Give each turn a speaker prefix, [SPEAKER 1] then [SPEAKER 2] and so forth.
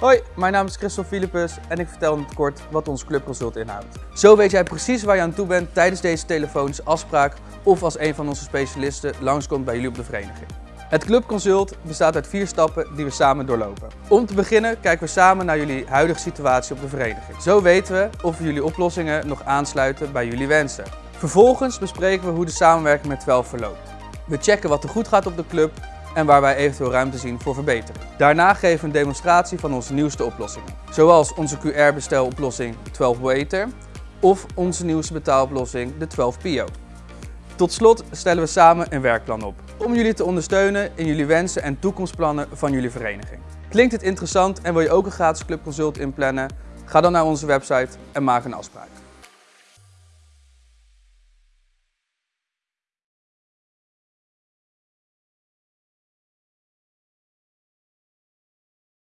[SPEAKER 1] Hoi, mijn naam is Christophe Philippus en ik vertel in het kort wat ons clubconsult inhoudt. Zo weet jij precies waar je aan toe bent tijdens deze telefonische afspraak of als een van onze specialisten langskomt bij jullie op de vereniging. Het clubconsult bestaat uit vier stappen die we samen doorlopen. Om te beginnen kijken we samen naar jullie huidige situatie op de vereniging. Zo weten we of jullie oplossingen nog aansluiten bij jullie wensen. Vervolgens bespreken we hoe de samenwerking met 12 verloopt. We checken wat er goed gaat op de club en waar wij eventueel ruimte zien voor verbetering. Daarna geven we een demonstratie van onze nieuwste oplossingen. Zoals onze QR-besteloplossing 12 Waiter of onze nieuwste betaaloplossing de 12 Pio. Tot slot stellen we samen een werkplan op om jullie te ondersteunen in jullie wensen en toekomstplannen van jullie vereniging. Klinkt het interessant en wil je ook een gratis clubconsult inplannen? Ga dan naar onze website en maak een afspraak.